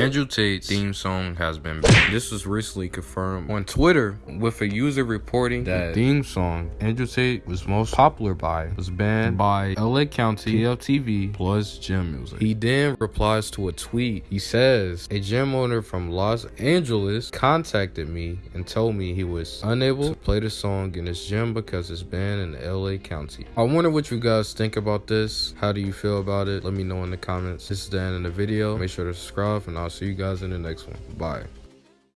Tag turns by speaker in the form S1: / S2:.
S1: Andrew Tate theme song has been banned. This was recently confirmed on Twitter with a user reporting that theme song Andrew Tate was most popular by was banned by LA County, KLTV, plus Gym Music. He then replies to a tweet. He says, a gym owner from Los Angeles contacted me and told me he was unable to play the song in his gym because it's banned in LA County. I wonder what you guys think about this. How do you feel about it? Let me know in the comments. This is the end of the video. Make sure to subscribe and I'll see you guys in the next one. Bye.